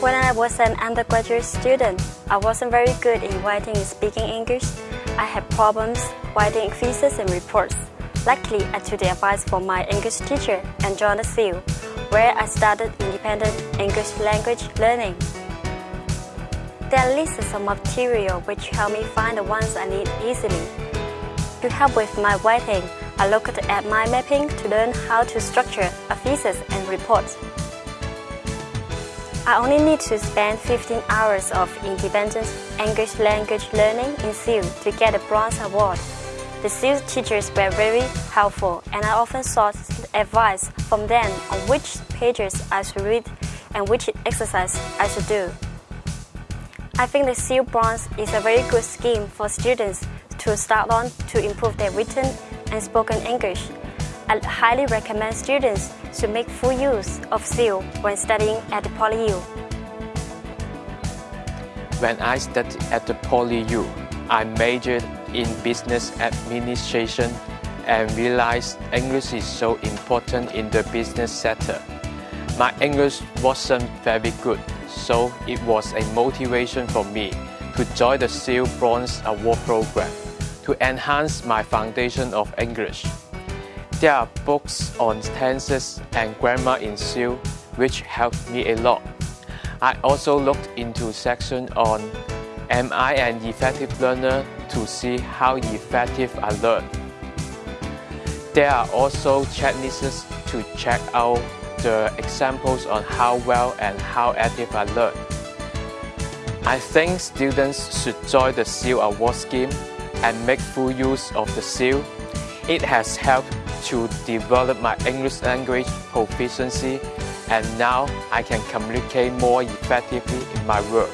When I was an undergraduate student, I wasn't very good in writing and speaking English. I had problems writing thesis and reports. Luckily, I took the advice from my English teacher and joined the SEAL, where I started independent English language learning. There are lists of material which help me find the ones I need easily. To help with my writing, I looked at mind mapping to learn how to structure a thesis and report. I only need to spend 15 hours of independent English language learning in SEAL to get a bronze award. The SEAL teachers were very helpful and I often sought advice from them on which pages I should read and which exercise I should do. I think the SEAL Bronze is a very good scheme for students to start on to improve their written and spoken English. I highly recommend students to make full use of SEAL when studying at PolyU. When I studied at the PolyU, I majored in business administration and realized English is so important in the business sector. My English wasn't very good, so it was a motivation for me to join the SEAL Bronze Award program to enhance my foundation of English. There are books on tenses and grammar in SEAL which helped me a lot. I also looked into section on Am I an effective learner to see how effective I learn. There are also checklists to check out the examples on how well and how active I learn. I think students should join the SEAL award scheme and make full use of the SEAL. It has helped to develop my English language proficiency and now I can communicate more effectively in my work.